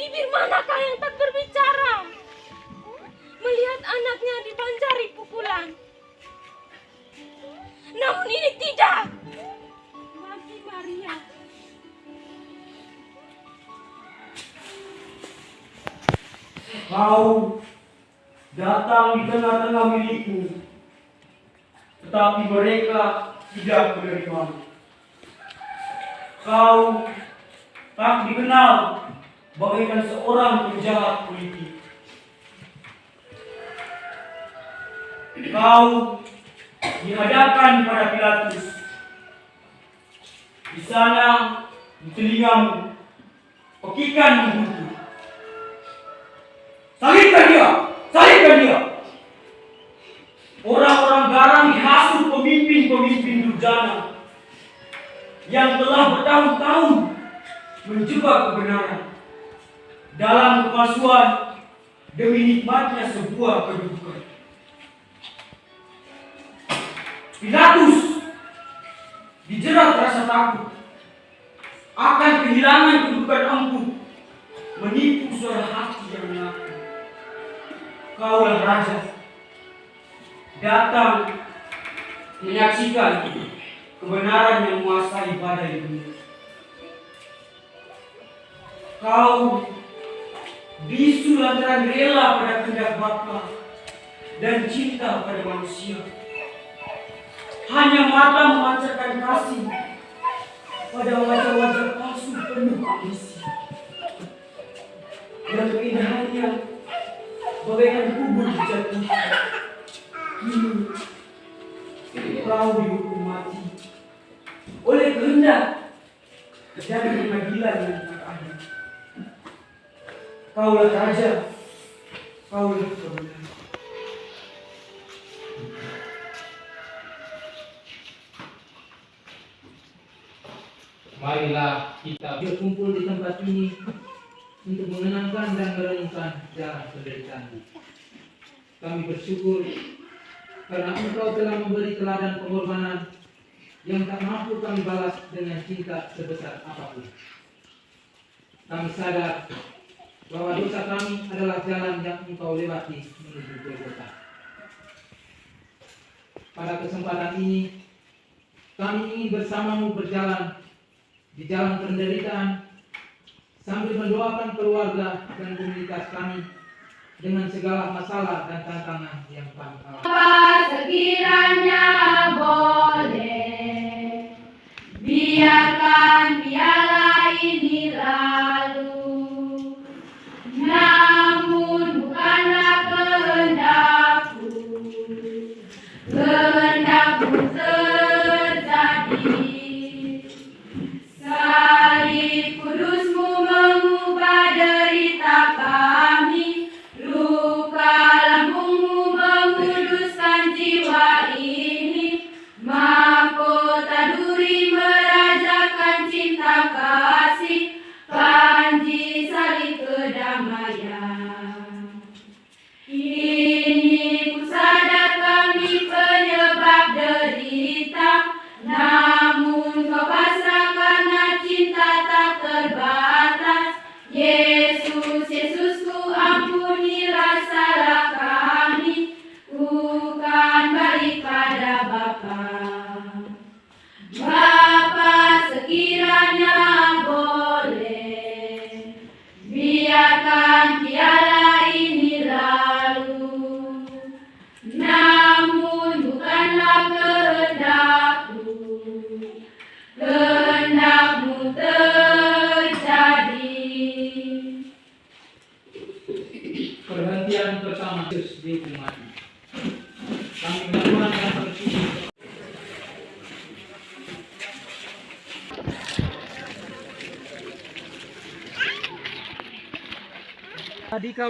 Bibir manakah yang tak berbicara? Melihat anaknya dibanjari pukulan. Namun ini tidak. Bagi Maria. Kau datang di tengah-tengah milikmu, tetapi mereka tidak menerimamu. Kau tak dikenal bagaikan seorang penjahat politik. Kau dihadapkan pada Pilatus. Di sana, di telingamu, pekikan membuntu. Salibkan dia! Salibkan dia! Orang-orang garang dihasut pemimpin-pemimpin durjana yang telah bertahun-tahun menjebak kebenaran dalam kepalsuan demi nikmatnya sebuah kedudukan. Pilatus dijerat rasa takut akan kehilangan kedudukan empuk menipu suara hati yang mengaku kaulah raja datang menyaksikan kebenaran yang menguasai badai dunia. Kau bisu lantaran rela pada kehendak Bapa dan cinta pada manusia. Hanya mata memancarkan kasih pada wajah-wajah palsu penuh ambisi. Dan keindahannya bagaikan kubur dijatuhkan. Kini kau dihukum mati oleh kehendak dan pengadilan yang adil. Kaulah raja, kaulah kebenaran. Marilah kita berkumpul di tempat ini untuk mengenangkan dan merenungkan jalan penderitaan. Kami bersyukur karena Engkau telah memberi teladan pengorbanan yang tak mampu kami balas dengan cinta sebesar apa pun. Kami sadar bahwa dosa kami adalah jalan yang Engkau lewati menuju Golgota. Pada kesempatan ini, kami ingin bersamamu berjalan di jalan penderitaan sambil mendoakan keluarga dan komunitas kami dengan segala masalah dan tantangan yang kami alami. Sekiranya boleh biarkan piala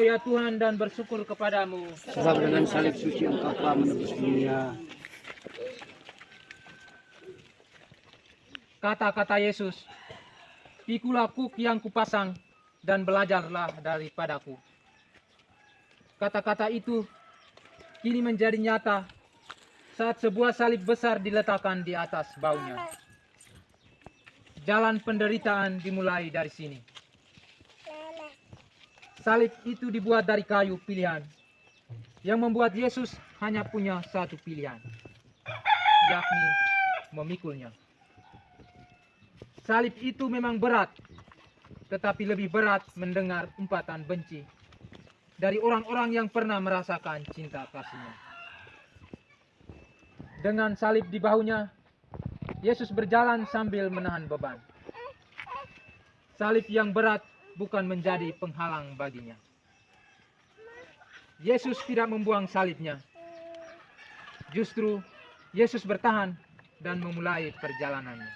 Tadi kau ya Tuhan dan bersyukur kepadamu. Sebab dengan salib suci engkau telah menebus dunia. Kata-kata Yesus Pikulah kuk yang kupasang dan belajarlah daripadaku. Kata-kata itu kini menjadi nyata saat sebuah salib besar diletakkan di atas baunya. Jalan penderitaan dimulai dari sini salib itu dibuat dari kayu pilihan yang membuat Yesus hanya punya satu pilihan, yakni memikulnya. Salib itu memang berat, tetapi lebih berat mendengar umpatan benci dari orang-orang yang pernah merasakan cinta kasihnya. Dengan salib di bahunya, Yesus berjalan sambil menahan beban. Salib yang berat bukan menjadi penghalang baginya. Yesus tidak membuang salibnya. Justru Yesus bertahan dan memulai perjalanannya.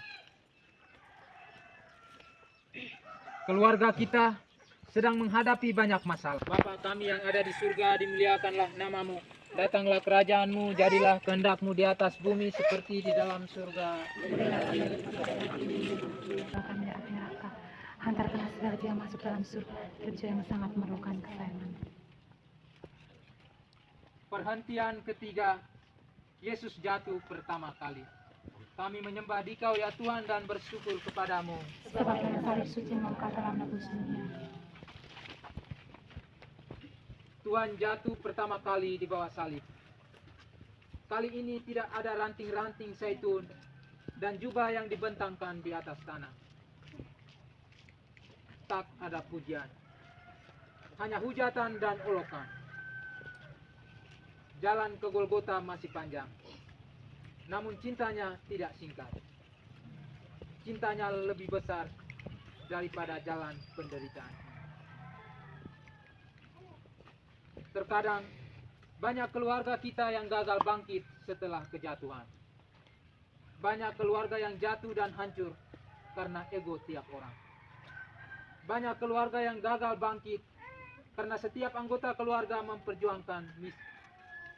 Keluarga kita sedang menghadapi banyak masalah. Bapa kami yang ada di surga, dimuliakanlah namamu. Datanglah kerajaanmu, jadilah kehendakmu di atas bumi seperti di dalam surga. kami dari neraka. Hantarkanlah segala dia masuk dalam surga, kerja yang sangat memerlukan kesayangan. Perhentian ketiga, Yesus jatuh pertama kali. Kami menyembah Dikau ya Tuhan dan bersyukur kepadamu. Sebab dalam salib suci mengangkat dalam nebus dunia. Tuhan jatuh pertama kali di bawah salib. Kali ini tidak ada ranting-ranting zaitun dan jubah yang dibentangkan di atas tanah. Tak ada pujian. Hanya hujatan dan olokan. Jalan ke Golgota masih panjang. Namun cintanya tidak singkat. Cintanya lebih besar daripada jalan penderitaan. Terkadang banyak keluarga kita yang gagal bangkit setelah kejatuhan. Banyak keluarga yang jatuh dan hancur karena ego tiap orang. Banyak keluarga yang gagal bangkit karena setiap anggota keluarga memperjuangkan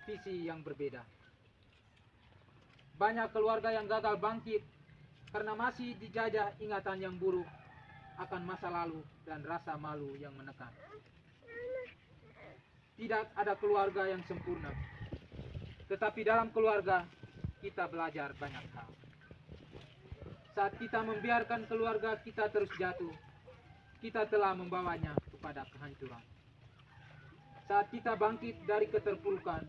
visi yang berbeda. Banyak keluarga yang gagal bangkit karena masih dijajah ingatan yang buruk akan masa lalu dan rasa malu yang menekan. Tidak ada keluarga yang sempurna. Tetapi dalam keluarga kita belajar banyak hal. Saat kita membiarkan keluarga kita terus jatuh, kita telah membawanya kepada kehancuran. Saat kita bangkit dari keterpurukan,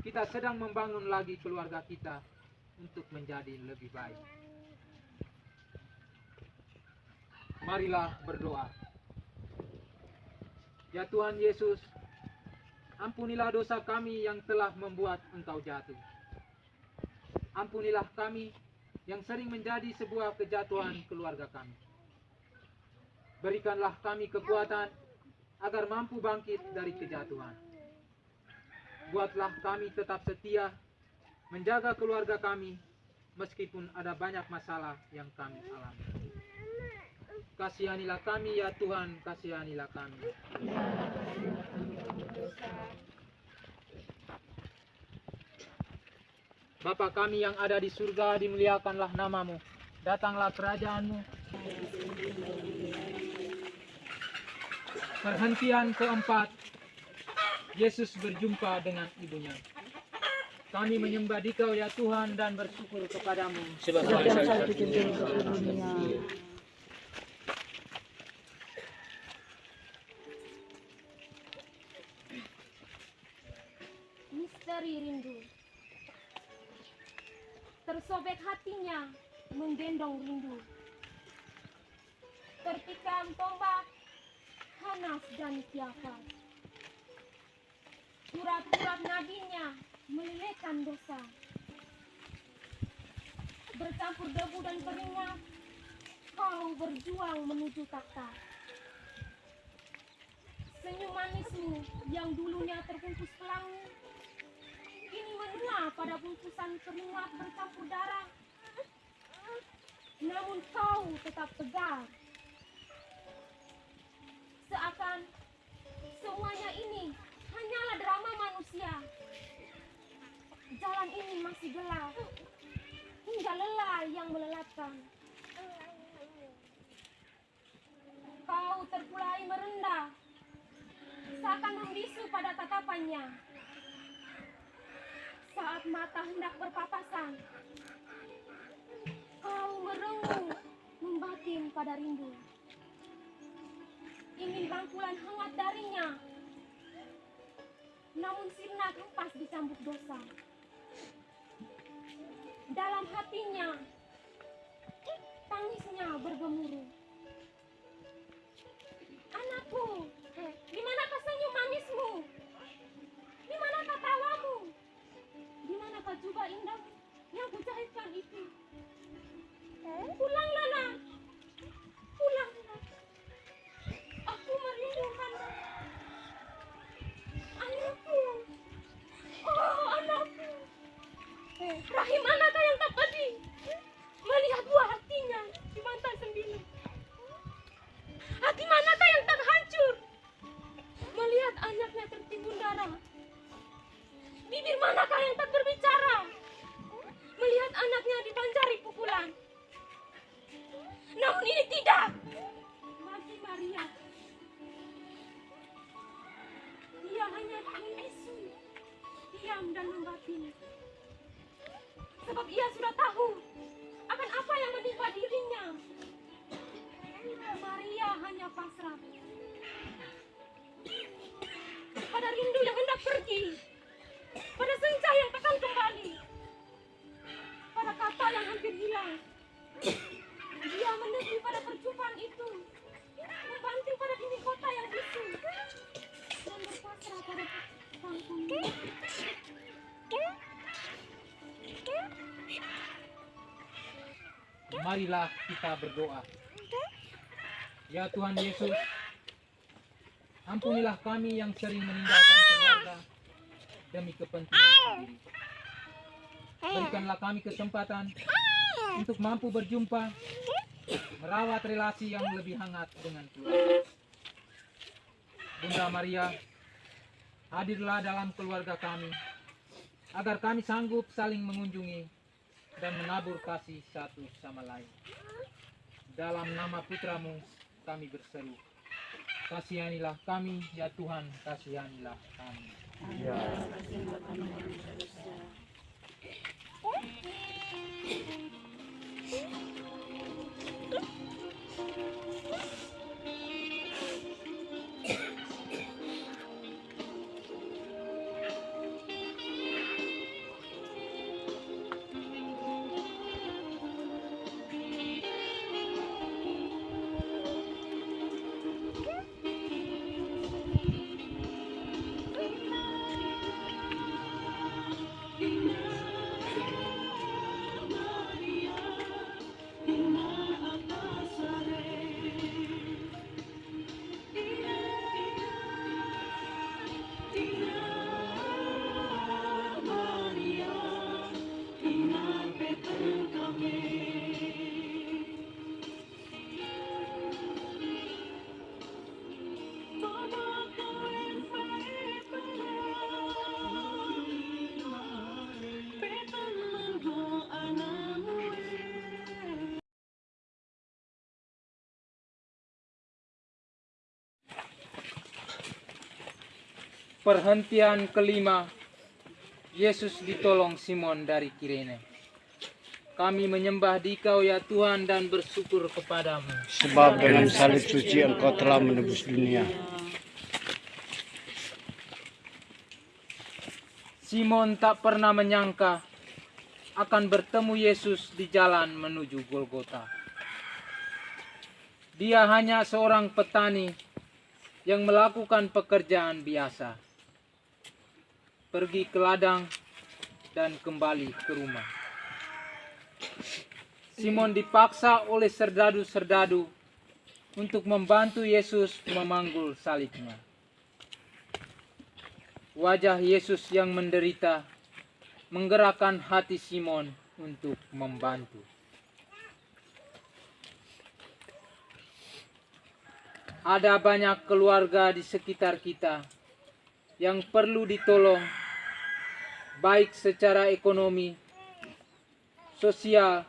kita sedang membangun lagi keluarga kita untuk menjadi lebih baik. Marilah berdoa. Ya Tuhan Yesus, ampunilah dosa kami yang telah membuat Engkau jatuh. Ampunilah kami yang sering menjadi sebuah kejatuhan keluarga kami. Berikanlah kami kekuatan agar mampu bangkit dari kejatuhan. Buatlah kami tetap setia menjaga keluarga kami meskipun ada banyak masalah yang kami alami. Kasihanilah kami ya Tuhan, kasihanilah kami. Bapa kami yang ada di surga, dimuliakanlah namamu. Datanglah kerajaanmu. Perhentian keempat, Yesus berjumpa dengan ibunya. Kami menyembah Dikau ya Tuhan dan bersyukur kepadamu. Misteri rindu. Tersobek hatinya menggendong rindu. Tertikam tombak, panas dan tiapa. Surat-surat nadinya melelehkan dosa. Bercampur debu dan keringat, kau berjuang menuju takhta. Senyum manismu yang dulunya terbungkus pelangi, kini menua pada bungkusan keringat bercampur darah. Namun kau tetap tegar. Seakan semuanya ini hanyalah drama manusia. Jalan ini masih gelap, hingga lelah yang melelahkan. Kau terkulai merendah, seakan membisu pada tatapannya. Saat mata hendak berpapasan, kau merenung membatin pada rindu. Ingin rangkulan hangat darinya. Namun sirna hempas dicambuk dosa. Dalam hatinya, tangisnya bergemuruh. Anakku, di manakah senyum manismu? Di manakah tawamu? Di manakah jubah indah yang kujahitkan itu? Pulanglah nak, pulanglah. Rahim anakah yang tak pedih melihat buah hatinya di mantan sembilan. Hati manakah yang tak hancur melihat anaknya tertimbun darah? Bibir manakah yang tak berbicara melihat anaknya dibanjari pukulan? Namun ini tidak bagi Maria. Dia hanya ingin bisu, diam dan membatin. Sebab ia sudah tahu akan apa yang menimpa dirinya. Maria hanya pasrah pada rindu yang hendak pergi, pada senja yang takkan kembali, pada kata yang hampir hilang. Dia menepi pada perjumpaan itu, membanting pada dinding kota yang bisu, dan berpasrah pada panggung. Marilah kita berdoa. Ya Tuhan Yesus, ampunilah kami yang sering meninggalkan keluarga demi kepentingan sendiri. Berikanlah kami kesempatan untuk mampu berjumpa, merawat relasi yang lebih hangat dengan keluarga. Bunda Maria, hadirlah dalam keluarga kami, agar kami sanggup saling mengunjungi dan menabur kasih satu sama lain. Dalam nama putramu kami berseru. Kasihanilah kami, ya Tuhan, kasihanilah kami. Perhentian kelima, Yesus ditolong Simon dari Kirene. Kami menyembah Dikau ya Tuhan dan bersyukur kepadamu. Sebab dengan salib suci engkau telah menebus dunia. Simon tak pernah menyangka akan bertemu Yesus di jalan menuju Golgota. Dia hanya seorang petani yang melakukan pekerjaan biasa. Pergi ke ladang dan kembali ke rumah. Simon dipaksa oleh serdadu-serdadu untuk membantu Yesus memanggul salibnya. Wajah Yesus yang menderita menggerakkan hati Simon untuk membantu. Ada banyak keluarga di sekitar kita yang perlu ditolong, baik secara ekonomi, sosial,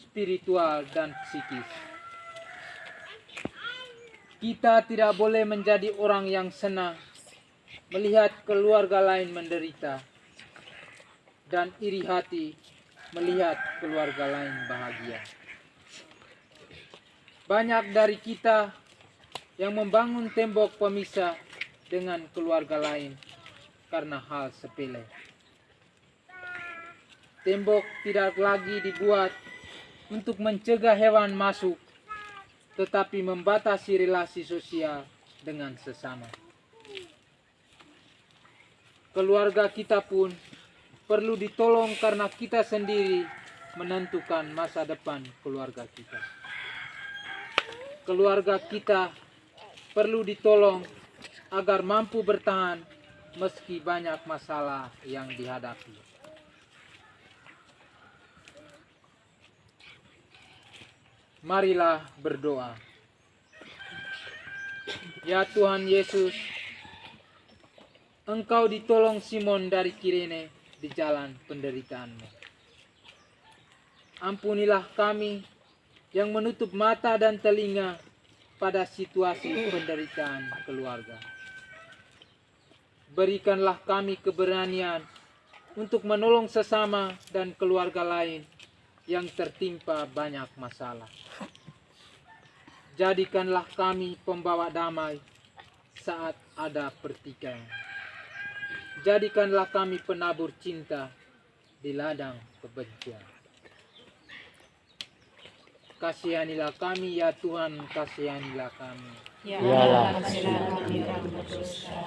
spiritual, dan psikis. Kita tidak boleh menjadi orang yang senang melihat keluarga lain menderita dan iri hati melihat keluarga lain bahagia. Banyak dari kita yang membangun tembok pemisah dengan keluarga lain karena hal sepele. Tembok tidak lagi dibuat untuk mencegah hewan masuk, tetapi membatasi relasi sosial dengan sesama. Keluarga kita pun perlu ditolong karena kita sendiri menentukan masa depan keluarga kita. Keluarga kita perlu ditolong agar mampu bertahan meski banyak masalah yang dihadapi. Marilah berdoa. Ya Tuhan Yesus, Engkau ditolong Simon dari Kirene di jalan penderitaanmu. Ampunilah kami yang menutup mata dan telinga pada situasi penderitaan keluarga. Berikanlah kami keberanian untuk menolong sesama dan keluarga lain yang tertimpa banyak masalah. Jadikanlah kami pembawa damai saat ada pertikaian. Jadikanlah kami penabur cinta di ladang kebencian. Kasihanilah kami ya Tuhan, kasihanilah kami. Ya Yalah. kasihlah kami orang berdosa.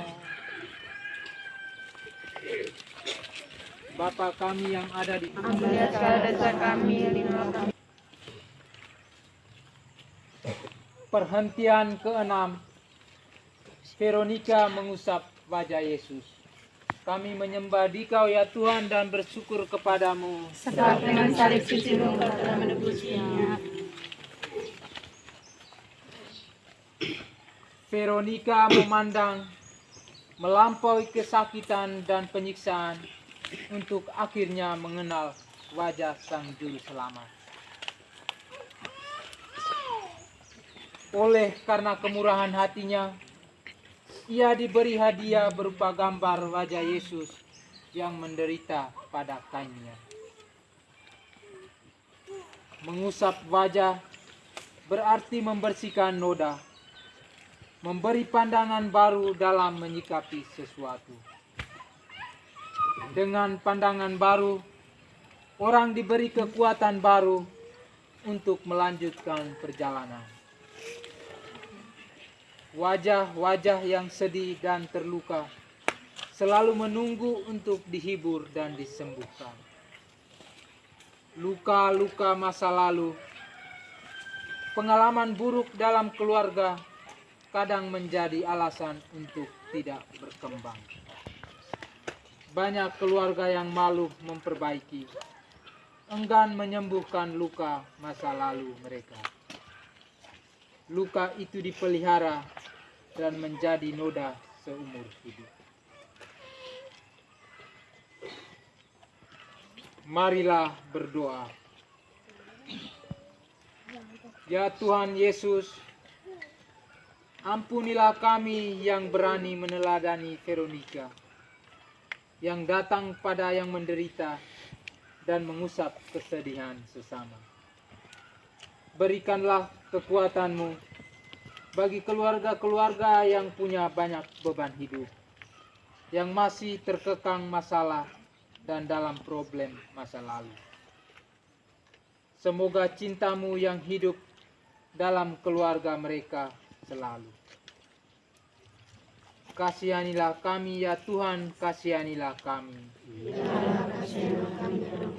Bapa kami yang ada di dosa kami, perhentian keenam, Veronica mengusap wajah Yesus. Kami menyembah Dikau ya Tuhan dan bersyukur kepadamu. Sebab dengan salib sucimu engkau telah menebusnya. Veronica memandang melampaui kesakitan dan penyiksaan untuk akhirnya mengenal wajah Sang Juru Selamat. Oleh karena kemurahan hatinya, ia diberi hadiah berupa gambar wajah Yesus yang menderita pada kainnya. Mengusap wajah berarti membersihkan noda, memberi pandangan baru dalam menyikapi sesuatu. Dengan pandangan baru, orang diberi kekuatan baru untuk melanjutkan perjalanan. Wajah-wajah yang sedih dan terluka selalu menunggu untuk dihibur dan disembuhkan. Luka-luka masa lalu, pengalaman buruk dalam keluarga kadang menjadi alasan untuk tidak berkembang. Banyak keluarga yang malu memperbaiki, enggan menyembuhkan luka masa lalu mereka. Luka itu dipelihara dan menjadi noda seumur hidup. Marilah berdoa. Ya Tuhan Yesus, ampunilah kami yang berani meneladani Veronica, yang datang pada yang menderita dan mengusap kesedihan sesama. Berikanlah kekuatanmu bagi keluarga-keluarga yang punya banyak beban hidup, yang masih terkekang masalah dan dalam problem masa lalu. Semoga cintamu yang hidup dalam keluarga mereka selalu. Kasihanilah kami ya Tuhan, kasihanilah kami. Oh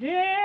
Yeah.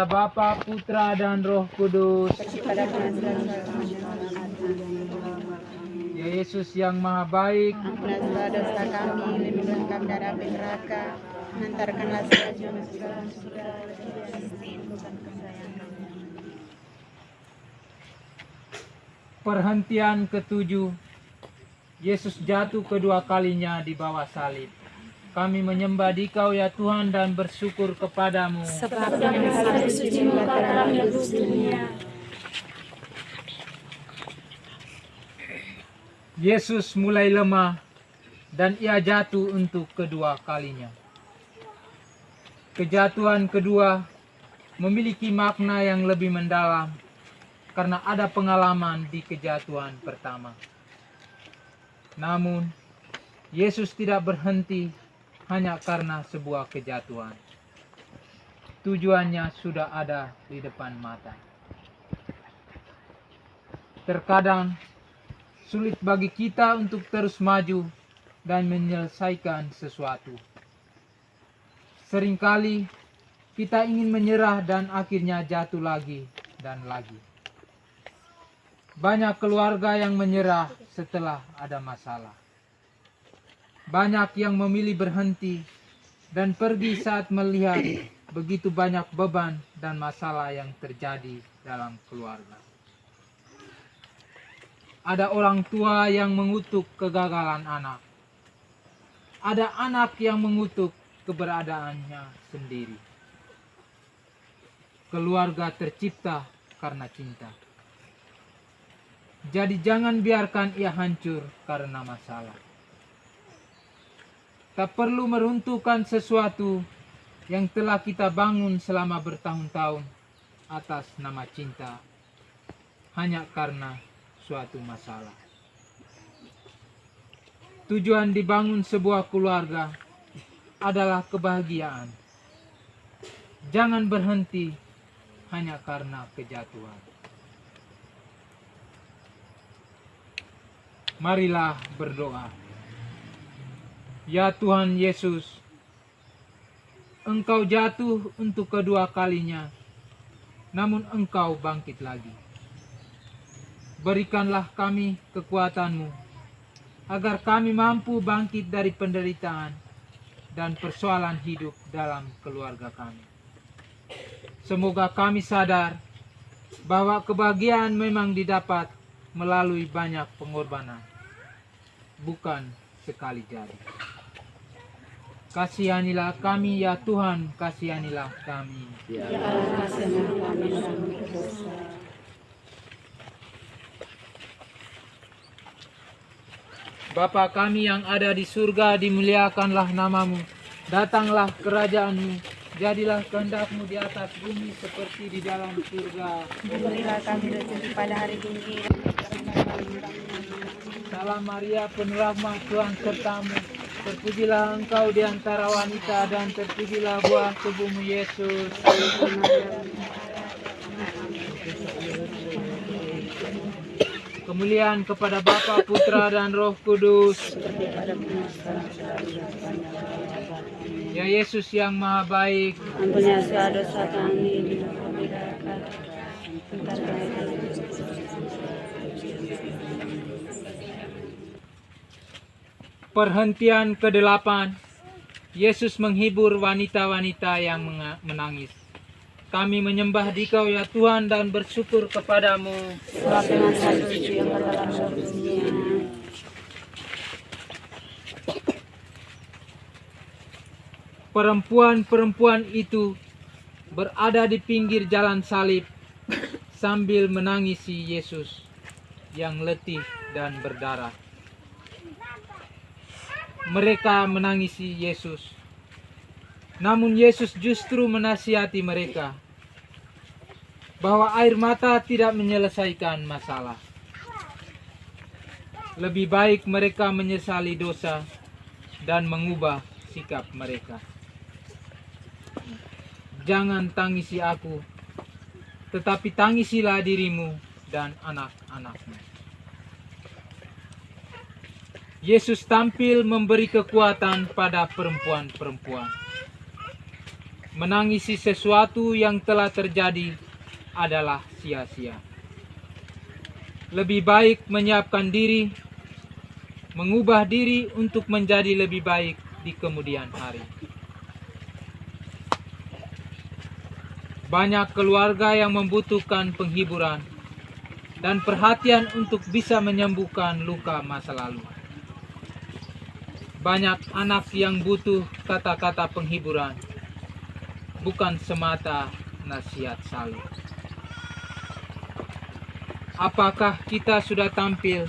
Kepada Bapa, Putra, dan Roh Kudus. Ya Yesus yang Maha Baik, Ampunilah dosa kami, lindungilah kami dari api neraka, hantarkanlah dalam surga, perhentian ketujuh. Yesus jatuh kedua kalinya di bawah salib. Kami menyembah Dikau ya Tuhan dan bersyukur kepadamu. Sebab suci dunia. Yesus mulai lemah dan ia jatuh untuk kedua kalinya. Kejatuhan kedua memiliki makna yang lebih mendalam karena ada pengalaman di kejatuhan pertama. Namun, Yesus tidak berhenti hanya karena sebuah kejatuhan. Tujuannya sudah ada di depan mata. Terkadang sulit bagi kita untuk terus maju dan menyelesaikan sesuatu. Seringkali kita ingin menyerah dan akhirnya jatuh lagi dan lagi. Banyak keluarga yang menyerah setelah ada masalah. Banyak yang memilih berhenti dan pergi saat melihat begitu banyak beban dan masalah yang terjadi dalam keluarga. Ada orang tua yang mengutuk kegagalan anak. Ada anak yang mengutuk keberadaannya sendiri. Keluarga tercipta karena cinta. Jadi jangan biarkan ia hancur karena masalah. Tak perlu meruntuhkan sesuatu yang telah kita bangun selama bertahun-tahun atas nama cinta hanya karena suatu masalah. Tujuan dibangun sebuah keluarga adalah kebahagiaan. Jangan berhenti hanya karena kejatuhan. Marilah berdoa. Ya Tuhan Yesus, Engkau jatuh untuk kedua kalinya, namun Engkau bangkit lagi. Berikanlah kami kekuatanmu, agar kami mampu bangkit dari penderitaan dan persoalan hidup dalam keluarga kami. Semoga kami sadar bahwa kebahagiaan memang didapat melalui banyak pengorbanan, bukan sekali jadi. Kasihanilah kami ya Tuhan, kasihanilah kami. Ya kami yang berdosa. Bapa kami yang ada di surga, dimuliakanlah namamu. Datanglah kerajaanmu, jadilah kehendakmu di atas bumi seperti di dalam surga. Berilah kami rezeki pada hari ini. Salam Maria, penuh rahmat Tuhan sertamu. Terpujilah engkau di antara wanita dan terpujilah buah tubuhmu Yesus. Kemuliaan kepada Bapa, Putra, dan Roh Kudus. Ya Yesus yang Maha Baik, Ampunilah dosa kami, lindungi kami dari neraka. Hantarkanlah kami perhentian ke-8. Yesus menghibur wanita-wanita yang menangis. Kami menyembah Dikau ya Tuhan dan bersyukur kepadamu. Perempuan-perempuan itu berada di pinggir jalan salib sambil menangisi Yesus yang letih dan berdarah. Mereka menangisi Yesus. Namun Yesus justru menasihati mereka bahwa air mata tidak menyelesaikan masalah. Lebih baik mereka menyesali dosa dan mengubah sikap mereka. Jangan tangisi aku, tetapi tangisilah dirimu dan anak-anakmu. Yesus tampil memberi kekuatan pada perempuan-perempuan. Menangisi sesuatu yang telah terjadi adalah sia-sia. Lebih baik menyiapkan diri, mengubah diri untuk menjadi lebih baik di kemudian hari. Banyak keluarga yang membutuhkan penghiburan dan perhatian untuk bisa menyembuhkan luka masa lalu. Banyak anak yang butuh kata-kata penghiburan, bukan semata nasihat salib. Apakah kita sudah tampil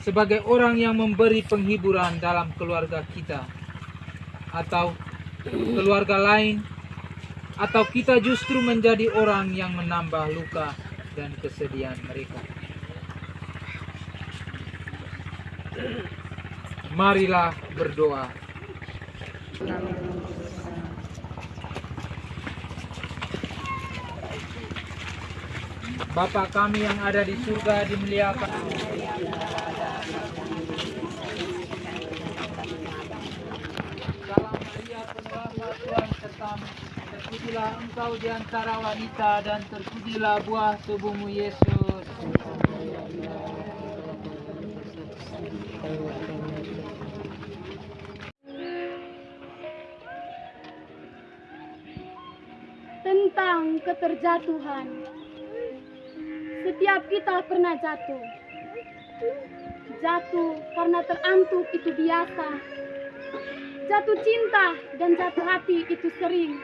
sebagai orang yang memberi penghiburan dalam keluarga kita, atau keluarga lain, atau kita justru menjadi orang yang menambah luka dan kesedihan mereka? Marilah berdoa. Bapa kami yang ada di surga dimuliakan. Terpujilah engkau di antara wanita dan terpujilah buah tubuhmu Yesus. Tentang keterjatuhan. Setiap kita pernah jatuh. Jatuh karena terantuk itu biasa. Jatuh cinta dan jatuh hati itu sering.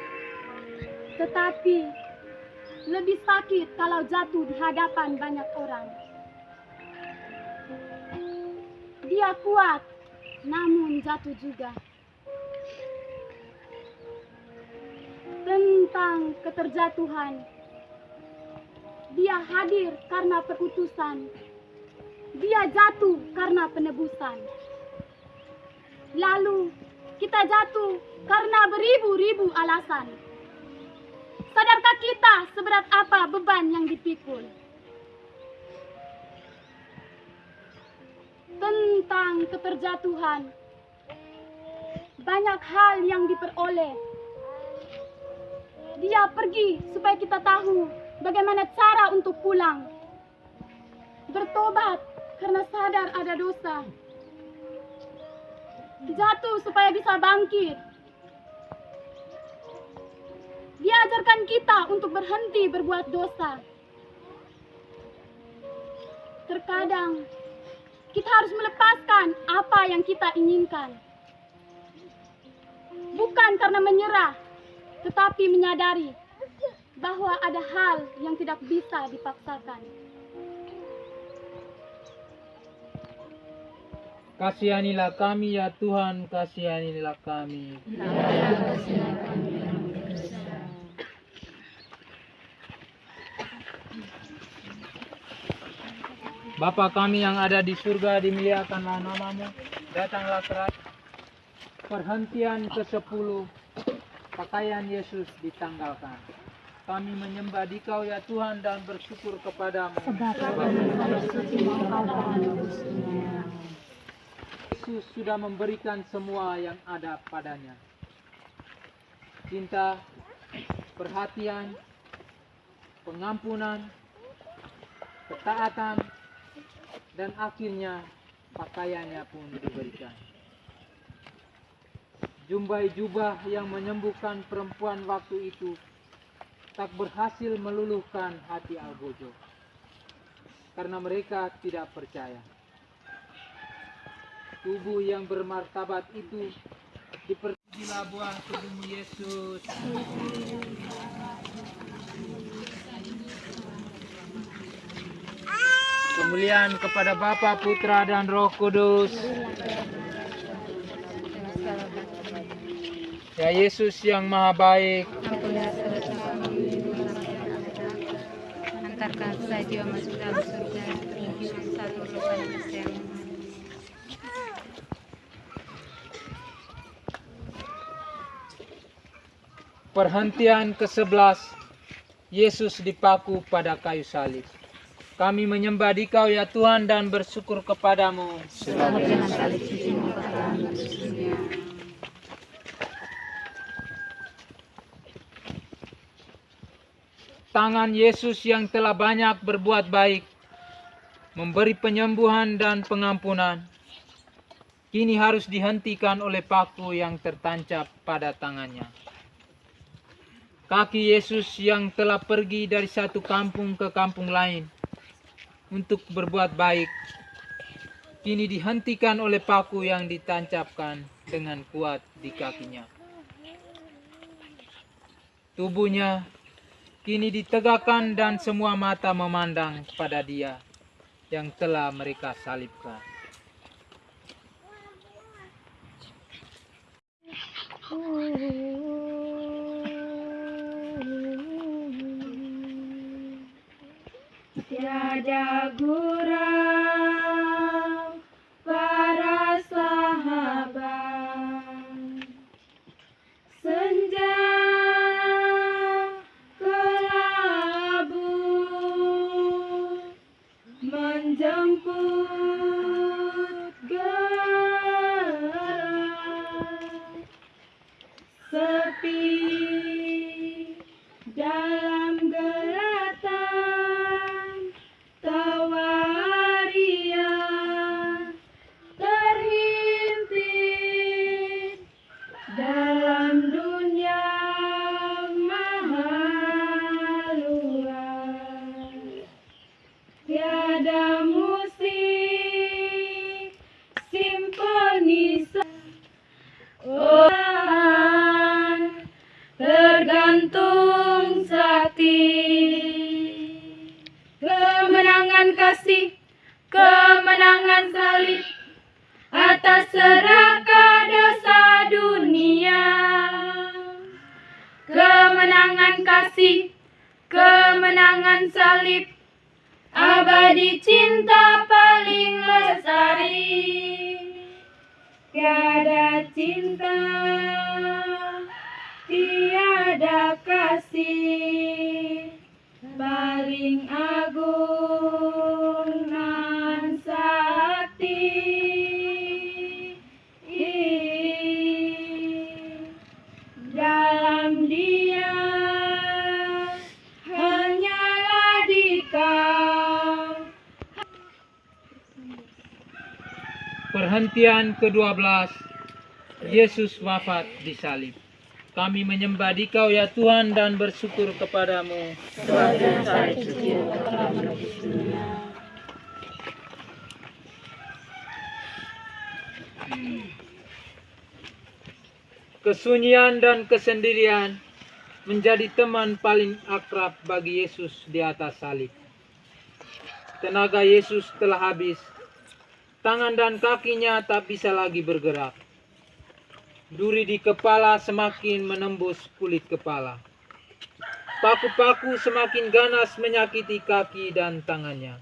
Tetapi lebih sakit kalau jatuh di hadapan banyak orang. Dia kuat, namun jatuh juga. Tentang keterjatuhan. Dia hadir karena perutusan. Dia jatuh karena penebusan. Lalu kita jatuh karena beribu-ribu alasan. Sadarkah kita seberat apa beban yang dipikul? Tentang keterjatuhan. Banyak hal yang diperoleh dia pergi supaya kita tahu bagaimana cara untuk pulang. Bertobat karena sadar ada dosa. Jatuh supaya bisa bangkit. Dia ajarkan kita untuk berhenti berbuat dosa. Terkadang kita harus melepaskan apa yang kita inginkan. Bukan karena menyerah, tetapi menyadari bahwa ada hal yang tidak bisa dipaksakan. Kasihanilah kami ya Tuhan, kasihanilah kami. Bapa kami yang ada di surga, dimuliakanlah namamu. Datanglah kerajaan. Perhentian ke-10 pakaian Yesus ditanggalkan. Kami menyembah Dikau ya Tuhan dan bersyukur kepadamu. Yesus sudah memberikan semua yang ada padanya. Cinta, perhatian, pengampunan, ketaatan, dan akhirnya pakaiannya pun diberikan. Jumbai jubah yang menyembuhkan perempuan waktu itu tak berhasil meluluhkan hati Algojo karena mereka tidak percaya. Tubuh yang bermartabat itu dipergilah buah tubuhmu Yesus. Kemuliaan kepada Bapa, Putra, dan Roh Kudus. Ya Yesus yang maha baik, Ampunilah dosa kami, Antarkan saya jiwa masuk dalam surga, dengan satu lupa yang perhentian ke-11 Yesus dipaku pada kayu salib. Kami menyembah Dikau ya Tuhan dan bersyukur kepadamu. Selamat dengan salib sucimu bertahan dunia. Tangan Yesus yang telah banyak berbuat baik, memberi penyembuhan dan pengampunan, kini harus dihentikan oleh paku yang tertancap pada tangannya. Kaki Yesus yang telah pergi dari satu kampung ke kampung lain untuk berbuat baik, kini dihentikan oleh paku yang ditancapkan dengan kuat di kakinya. Tubuhnya kini ditegakkan dan semua mata memandang kepada dia yang telah mereka salibkan. Tiada gurau Sepi. Dalam ke-12 Yesus wafat di salib. Kami menyembah Dikau ya Tuhan dan bersyukur kepadamu. Kesunyian dan kesendirian menjadi teman paling akrab bagi Yesus di atas salib. Tenaga Yesus telah habis Tangan dan kakinya tak bisa lagi bergerak. Duri di kepala semakin menembus kulit kepala. Paku-paku semakin ganas menyakiti kaki dan tangannya.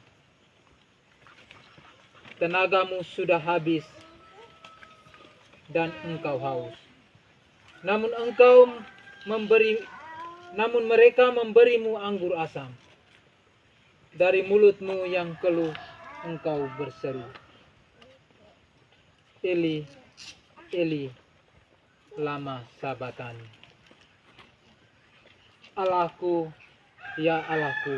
Tenagamu sudah habis dan engkau haus. Namun engkau memberi namun mereka memberimu anggur asam. Dari mulutmu yang keluh engkau berseru. Eli, Eli, lama sabatani. Allahku, ya Allahku,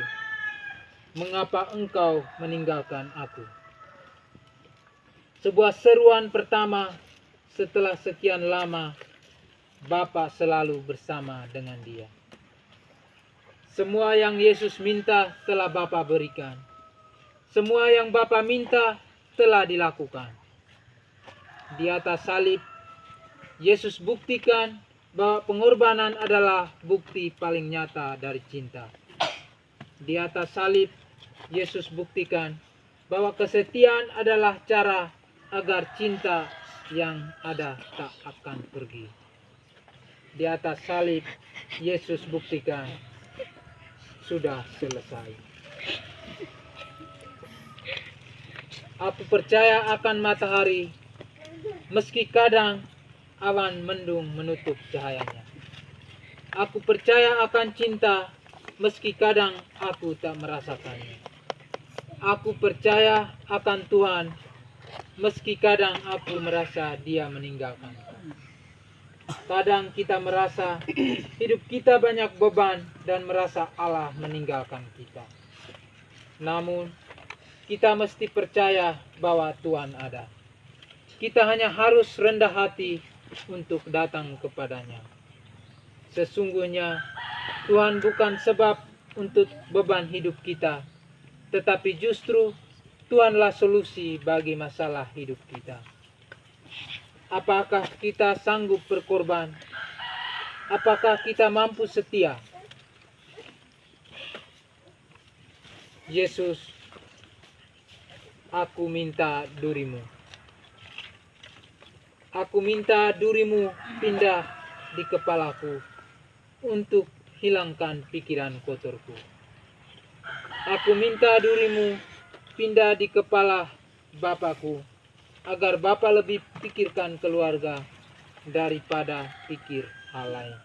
mengapa engkau meninggalkan aku? Sebuah seruan pertama setelah sekian lama Bapa selalu bersama dengan dia. Semua yang Yesus minta telah Bapa berikan. Semua yang Bapa minta telah dilakukan. Di atas salib, Yesus buktikan bahwa pengorbanan adalah bukti paling nyata dari cinta. Di atas salib, Yesus buktikan bahwa kesetiaan adalah cara agar cinta yang ada tak akan pergi. Di atas salib, Yesus buktikan sudah selesai. Aku percaya akan matahari, meski kadang awan mendung menutup cahayanya. Aku percaya akan cinta, meski kadang aku tak merasakannya. Aku percaya akan Tuhan, meski kadang aku merasa Dia meninggalkanku. Kadang kita merasa hidup kita banyak beban dan merasa Allah meninggalkan kita. Namun, kita mesti percaya bahwa Tuhan ada. Kita hanya harus rendah hati untuk datang kepadanya. Sesungguhnya, Tuhan bukan sebab untuk beban hidup kita, tetapi justru Tuhanlah solusi bagi masalah hidup kita. Apakah kita sanggup berkorban? Apakah kita mampu setia? Yesus, aku minta durimu. Aku minta durimu pindah di kepalaku untuk hilangkan pikiran kotorku. Aku minta durimu pindah di kepala Bapakku agar Bapa lebih pikirkan keluarga daripada pikir hal lain.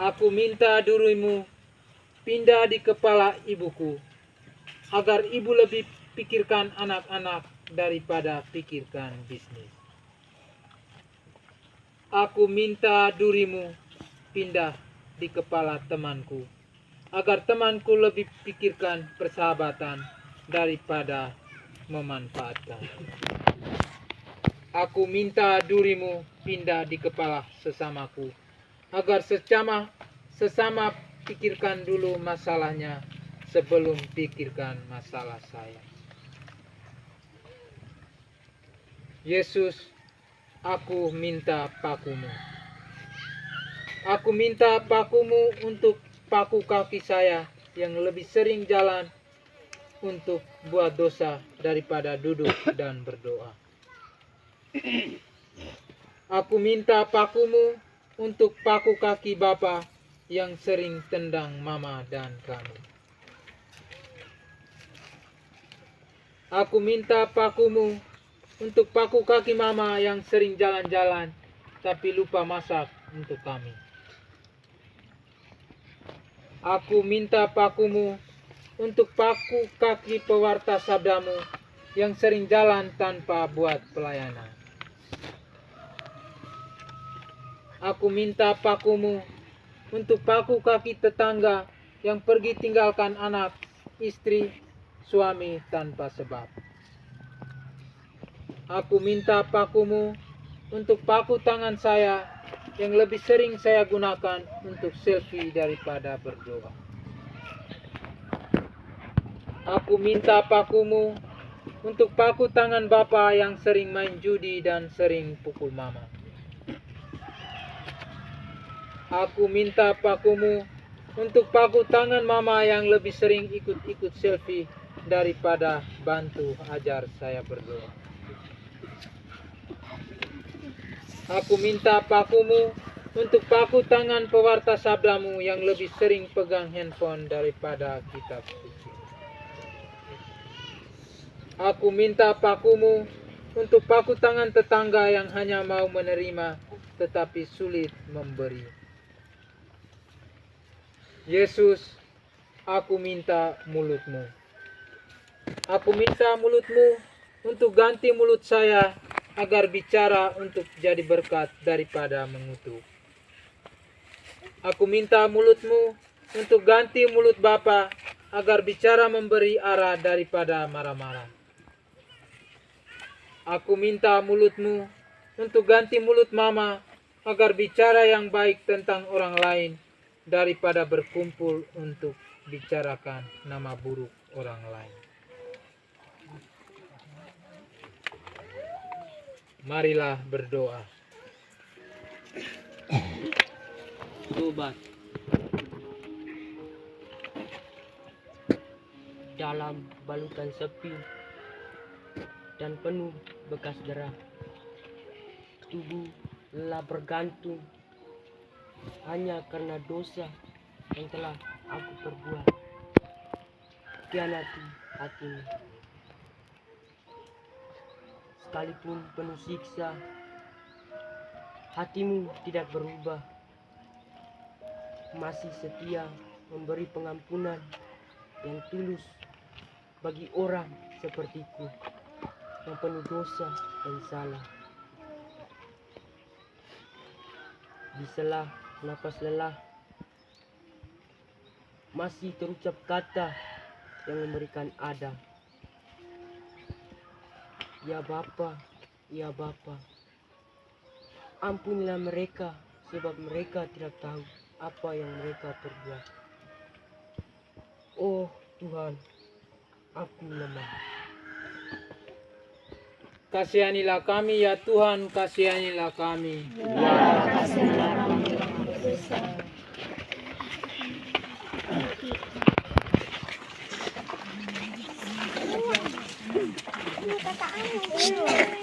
Aku minta durimu pindah di kepala ibuku agar ibu lebih pikirkan anak-anak daripada pikirkan bisnis. Aku minta durimu pindah di kepala temanku agar temanku lebih pikirkan persahabatan daripada memanfaatkan. Aku minta durimu pindah di kepala sesamaku, agar sesama sesama pikirkan dulu masalahnya sebelum pikirkan masalah saya. Yesus, aku minta pakumu. Aku minta pakumu untuk paku kaki saya yang lebih sering jalan untuk buat dosa daripada duduk dan berdoa. Aku minta pakumu untuk paku kaki Bapa yang sering tendang mama dan kami. Aku minta pakumu untuk paku kaki mama yang sering jalan-jalan tapi lupa masak untuk kami. Aku minta pakumu untuk paku kaki pewarta sabdamu yang sering jalan tanpa buat pelayanan. Aku minta pakumu untuk paku kaki tetangga yang pergi tinggalkan anak, istri, suami tanpa sebab. Aku minta pakumu untuk paku tangan saya yang lebih sering saya gunakan untuk selfie daripada berdoa. Aku minta pakumu untuk paku tangan Bapa yang sering main judi dan sering pukul mama. Aku minta pakumu untuk paku tangan mama yang lebih sering ikut-ikut selfie daripada bantu ajar saya berdoa. Aku minta pakumu untuk paku tangan pewarta sabdamu yang lebih sering pegang handphone daripada kitab suci. Aku minta pakumu untuk paku tangan tetangga yang hanya mau menerima tetapi sulit memberi. Yesus, aku minta mulutmu. Aku minta mulutmu untuk ganti mulut saya agar bicara untuk jadi berkat daripada mengutuk. Aku minta mulutmu untuk ganti mulut Bapa agar bicara memberi arah daripada marah-marah. Aku minta mulutmu untuk ganti mulut Mama agar bicara yang baik tentang orang lain daripada berkumpul untuk bicarakan nama buruk orang lain. Marilah berdoa. Tobat dalam balutan sepi dan penuh bekas darah. Tubuh lelah bergantung hanya karena dosa yang telah aku perbuat. Kianati hatimu. Sekalipun penuh siksa, hatimu tidak berubah. Masih setia memberi pengampunan yang tulus bagi orang sepertiku yang penuh dosa dan salah. Di sela napas lelah masih terucap kata yang memberikan ada. Ya Bapa, ya Bapa. Ampunilah mereka sebab mereka tidak tahu apa yang mereka perbuat. Oh Tuhan, aku lemah. Kasihanilah kami ya Tuhan, kasihanilah kami. Tak Dekat.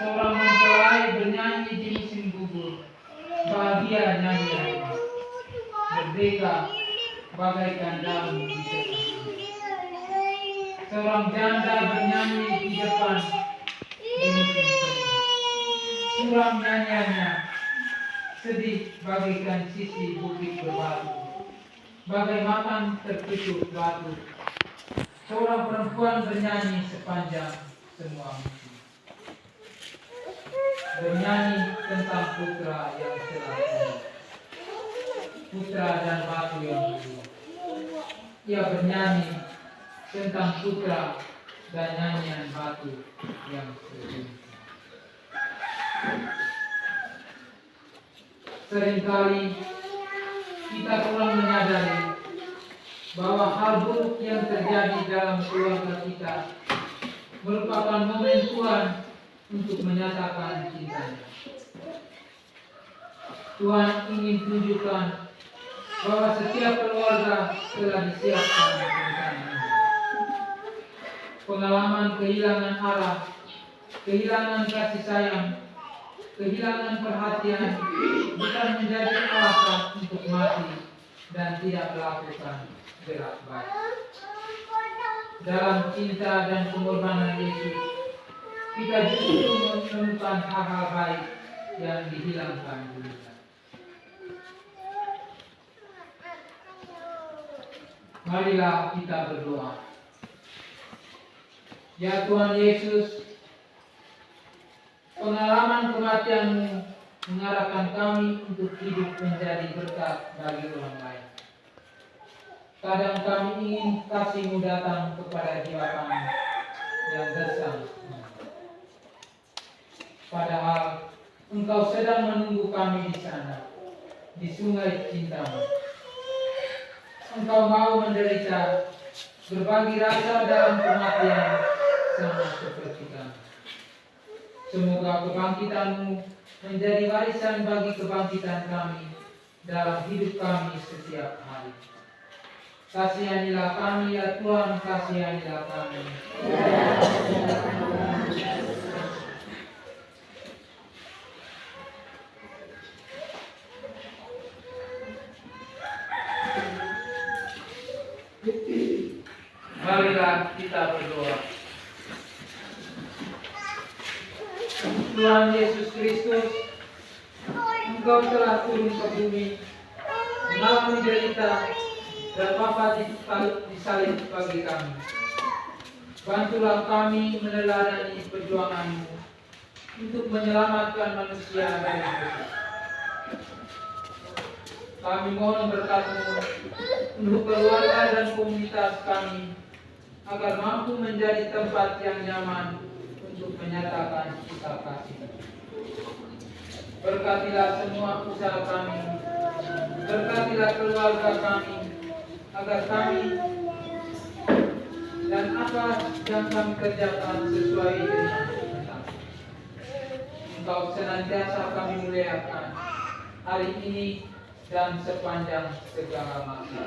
Seorang mempelai bernyanyi di musim gugur, bahagia nyanyiannya, merdeka bagaikan daun di. Seorang janda bernyanyi di depan. Suram nyanyiannya sedih bagaikan sisi bukit berbatu, bagai makan tertutup batu. Seorang perempuan bernyanyi sepanjang semua. Bernyanyi tentang putra yang telah. Putra dan batu yang dulu. Ia bernyanyi tentang putra dan nyanyian batu yang sedih. Seringkali kita kurang menyadari bahwa hal buruk yang terjadi dalam keluarga kita merupakan momen Tuhan untuk menyatakan cintanya. Tuhan ingin tunjukkan bahwa setiap keluarga telah disiapkan. Pengalaman kehilangan arah, kehilangan kasih sayang, kehilangan perhatian bukan menjadi alasan untuk mati dan tidak melakukan gerak baik. Dalam cinta dan pengorbanan Yesus, kita justru menemukan hal-hal baik yang dihilangkan dulunya. Marilah kita berdoa. Ya Tuhan Yesus, pengalaman kematianmu mengarahkan kami untuk hidup menjadi berkat bagi orang lain. Kadang kami ingin kasihmu datang kepada jiwa kami yang gersang. Padahal engkau sedang menunggu kami di sana, di sungai cintamu. Engkau mau menderita, berbagi rasa dalam kematian, sama seperti kami. Semoga kebangkitanmu menjadi warisan bagi kebangkitan kami dalam hidup kami setiap hari. Kasihanilah kami ya Tuhan, kasihanilah kami. Marilah kita berdoa. Tuhan Yesus Kristus, Engkau telah turun ke bumi, mengalami derita dan wafat di di salib bagi kami. Bantulah kami meneladani perjuanganmu untuk menyelamatkan manusia dari dosa. Kami mohon berkatmu untuk keluarga dan komunitas kami agar mampu menjadi tempat yang nyaman untuk menyatakan sikap kasih. Berkatilah semua usaha kami, berkatilah keluarga kami, agar kami dan apa yang kami kerjakan sesuai dengan kehendak. Engkau senantiasa kami muliakan hari ini dan sepanjang segala masa.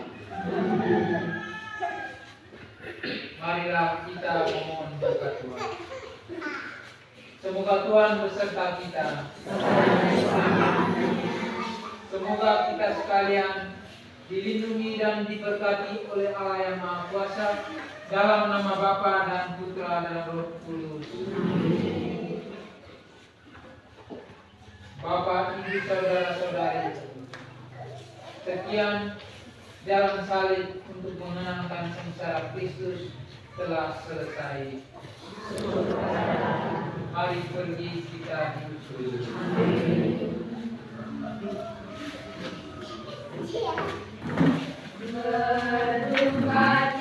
Marilah kita memohon berkat Tuhan. Semoga Tuhan beserta kita. Semoga kita sekalian dilindungi dan diberkati oleh Allah yang Maha Kuasa dalam nama Bapa dan Putra dan Roh Kudus. Bapak, Ibu, saudara-saudari, sekian jalan salib untuk mengenangkan sengsara Kristus telah selesai. Mari pergi kita hidup. Ber